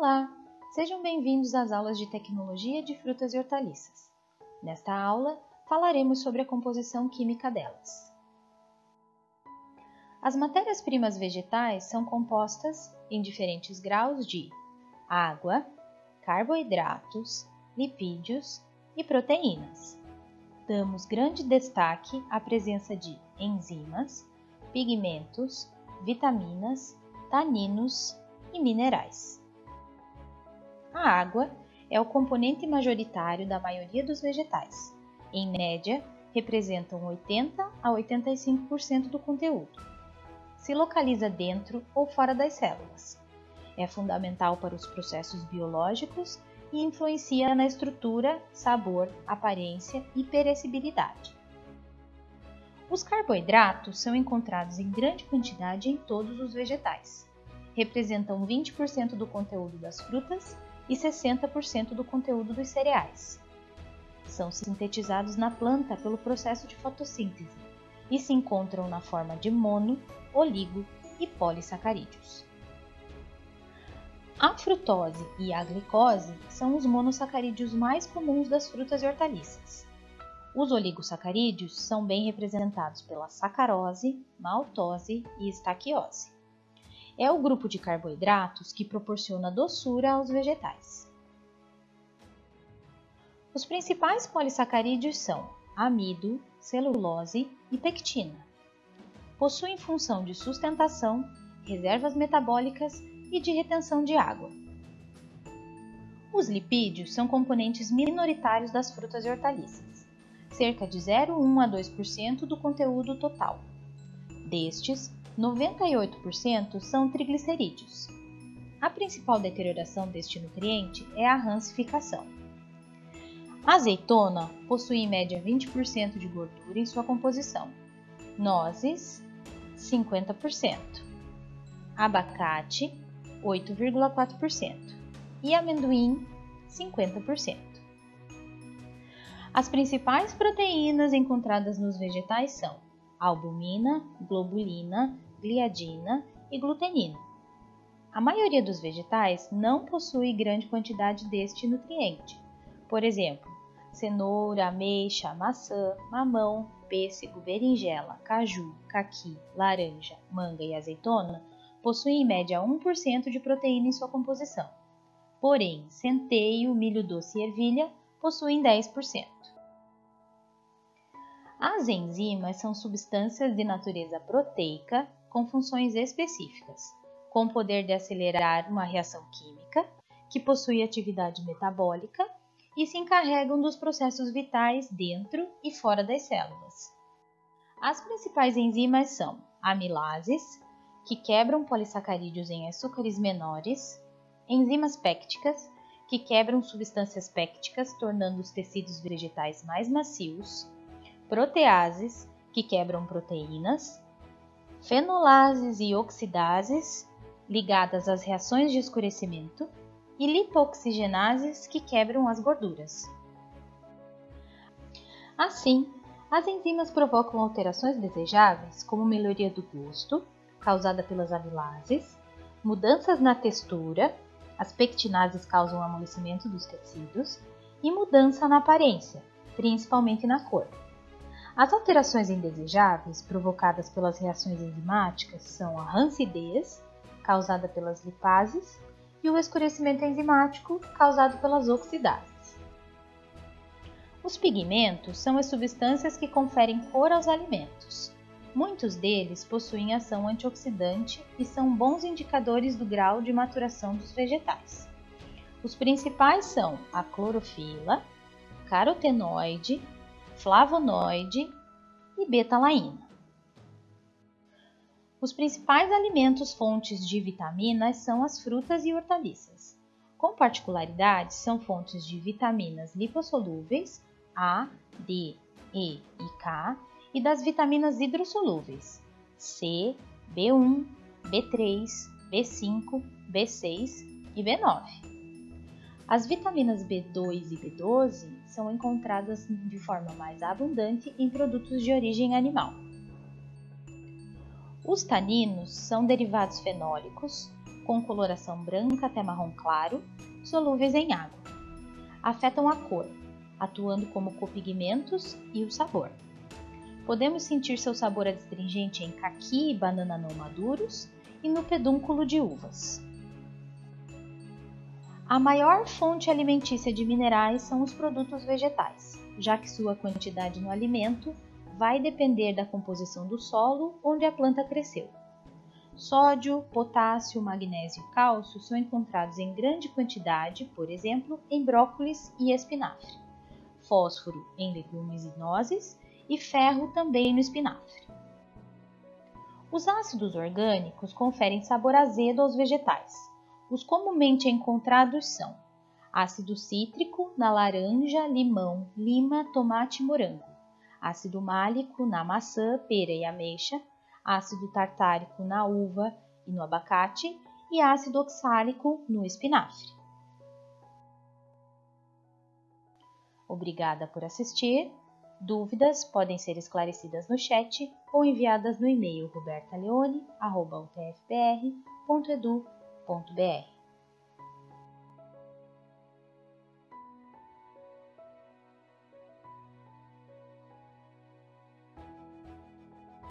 Olá, sejam bem-vindos às aulas de Tecnologia de Frutas e Hortaliças. Nesta aula, falaremos sobre a composição química delas. As matérias-primas vegetais são compostas em diferentes graus de água, carboidratos, lipídios e proteínas. Damos grande destaque à presença de enzimas, pigmentos, vitaminas, taninos e minerais. A água é o componente majoritário da maioria dos vegetais. Em média, representam 80 a 85% do conteúdo. Se localiza dentro ou fora das células. É fundamental para os processos biológicos e influencia na estrutura, sabor, aparência e perecibilidade. Os carboidratos são encontrados em grande quantidade em todos os vegetais. Representam 20% do conteúdo das frutas e 60% do conteúdo dos cereais. São sintetizados na planta pelo processo de fotossíntese e se encontram na forma de mono, oligo e polissacarídeos. A frutose e a glicose são os monossacarídeos mais comuns das frutas e hortaliças. Os oligosacarídeos são bem representados pela sacarose, maltose e estaquiose é o grupo de carboidratos que proporciona doçura aos vegetais. Os principais polissacarídeos são amido, celulose e pectina. Possuem função de sustentação, reservas metabólicas e de retenção de água. Os lipídios são componentes minoritários das frutas e hortaliças, cerca de 0,1 a 2% do conteúdo total. Destes, 98% são triglicerídeos. A principal deterioração deste nutriente é a rancificação. A azeitona possui em média 20% de gordura em sua composição, nozes 50%, abacate 8,4% e amendoim 50%. As principais proteínas encontradas nos vegetais são albumina, globulina, gliadina e glutenina. A maioria dos vegetais não possui grande quantidade deste nutriente. Por exemplo, cenoura, ameixa, maçã, mamão, pêssego, berinjela, caju, caqui, laranja, manga e azeitona possuem em média 1% de proteína em sua composição. Porém, centeio, milho doce e ervilha possuem 10%. As enzimas são substâncias de natureza proteica com funções específicas, com o poder de acelerar uma reação química, que possui atividade metabólica e se encarregam dos processos vitais dentro e fora das células. As principais enzimas são amilases, que quebram polissacarídeos em açúcares menores, enzimas pépticas, que quebram substâncias pépticas, tornando os tecidos vegetais mais macios, proteases, que quebram proteínas, fenolases e oxidases, ligadas às reações de escurecimento, e lipoxigenases, que quebram as gorduras. Assim, as enzimas provocam alterações desejáveis, como melhoria do gosto, causada pelas amilases, mudanças na textura, as pectinases causam amolecimento dos tecidos, e mudança na aparência, principalmente na cor. As alterações indesejáveis provocadas pelas reações enzimáticas são a rancidez, causada pelas lipases, e o escurecimento enzimático, causado pelas oxidases. Os pigmentos são as substâncias que conferem cor aos alimentos. Muitos deles possuem ação antioxidante e são bons indicadores do grau de maturação dos vegetais. Os principais são a clorofila, carotenoide, flavonoide e betalaína. Os principais alimentos fontes de vitaminas são as frutas e hortaliças. Com particularidades, são fontes de vitaminas lipossolúveis A, D, E e K e das vitaminas hidrossolúveis C, B1, B3, B5, B6 e B9. As vitaminas B2 e B12 são encontradas de forma mais abundante em produtos de origem animal. Os taninos são derivados fenólicos com coloração branca até marrom claro, solúveis em água. Afetam a cor, atuando como copigmentos e o sabor. Podemos sentir seu sabor adstringente em caqui e banana não maduros e no pedúnculo de uvas. A maior fonte alimentícia de minerais são os produtos vegetais, já que sua quantidade no alimento vai depender da composição do solo onde a planta cresceu. Sódio, potássio, magnésio e cálcio são encontrados em grande quantidade, por exemplo, em brócolis e espinafre. Fósforo em legumes e nozes e ferro também no espinafre. Os ácidos orgânicos conferem sabor azedo aos vegetais. Os comumente encontrados são ácido cítrico na laranja, limão, lima, tomate e morango, ácido málico na maçã, pera e ameixa, ácido tartárico na uva e no abacate e ácido oxálico no espinafre. Obrigada por assistir. Dúvidas podem ser esclarecidas no chat ou enviadas no e-mail robertaleone.utfpr.edu.br. www.ufsc.edu.br